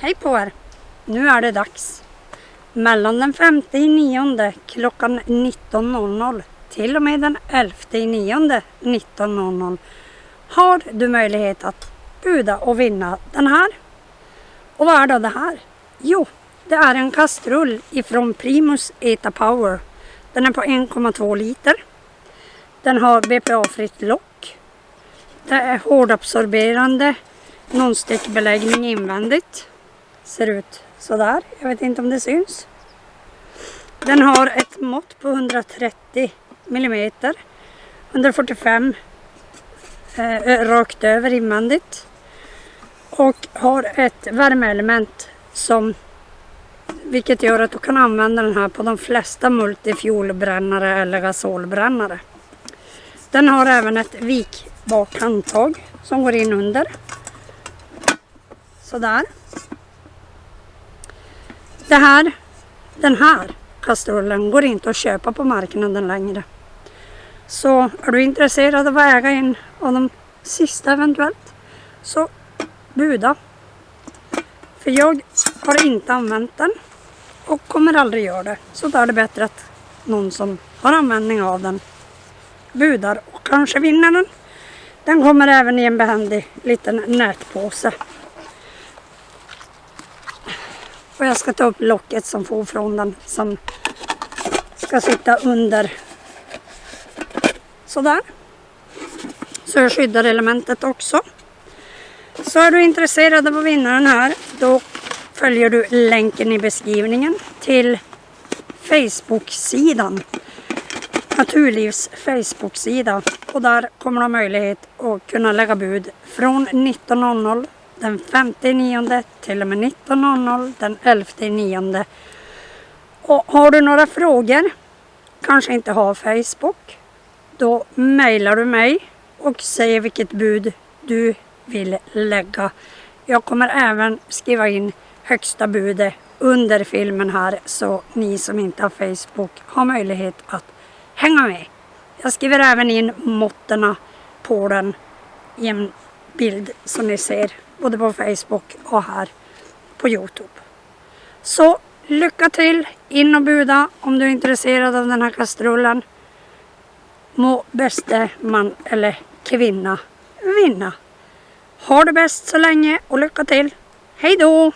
Hej på er! Nu är det dags. Mellan den 5 i nionde klockan 19.00 till och med den 11 i nionde 19.00 har du möjlighet att buda och vinna den här. Och vad är då det här? Jo, det är en kastrull ifrån Primus Eta Power. Den är på 1,2 liter. Den har BPA-fritt lock. Det är hårdabsorberande nonstickbeläggning invändigt. Ser ut sådär. Jag vet inte om det syns. Den har ett mått på 130 mm. 145 eh, rakt över invändigt. Och har ett värmeelement som vilket gör att du kan använda den här på de flesta multifuelbrännare eller gasolbrännare. Den har även ett vikbart handtag som går in under. Sådär. Det här, den här kastrullen går inte att köpa på marknaden längre. Så är du intresserad av att äga en av de sista eventuellt så buda. För jag har inte använt den och kommer aldrig göra det. Så då är det bättre att någon som har användning av den budar och kanske vinner den. Den kommer även i en behändig liten nätpåse. Och jag ska ta upp locket som får från den som ska sitta under. Sådär. Så jag skyddar elementet också. Så är du intresserad av att vinna den här då följer du länken i beskrivningen till Facebook-sidan. Naturlivs Facebook-sida och där kommer du ha möjlighet att kunna lägga bud från 19.00 den 5 nionde till och med 19.00 den 11 nionde. Och har du några frågor, kanske inte har Facebook, då mejlar du mig och säger vilket bud du vill lägga. Jag kommer även skriva in högsta budet under filmen här så ni som inte har Facebook har möjlighet att hänga med. Jag skriver även in måtten på den bild som ni ser både på Facebook och här på Youtube. Så lycka till! In och buda om du är intresserad av den här kastrullen. Må bäste man eller kvinna vinna. Ha det bäst så länge och lycka till! Hej då!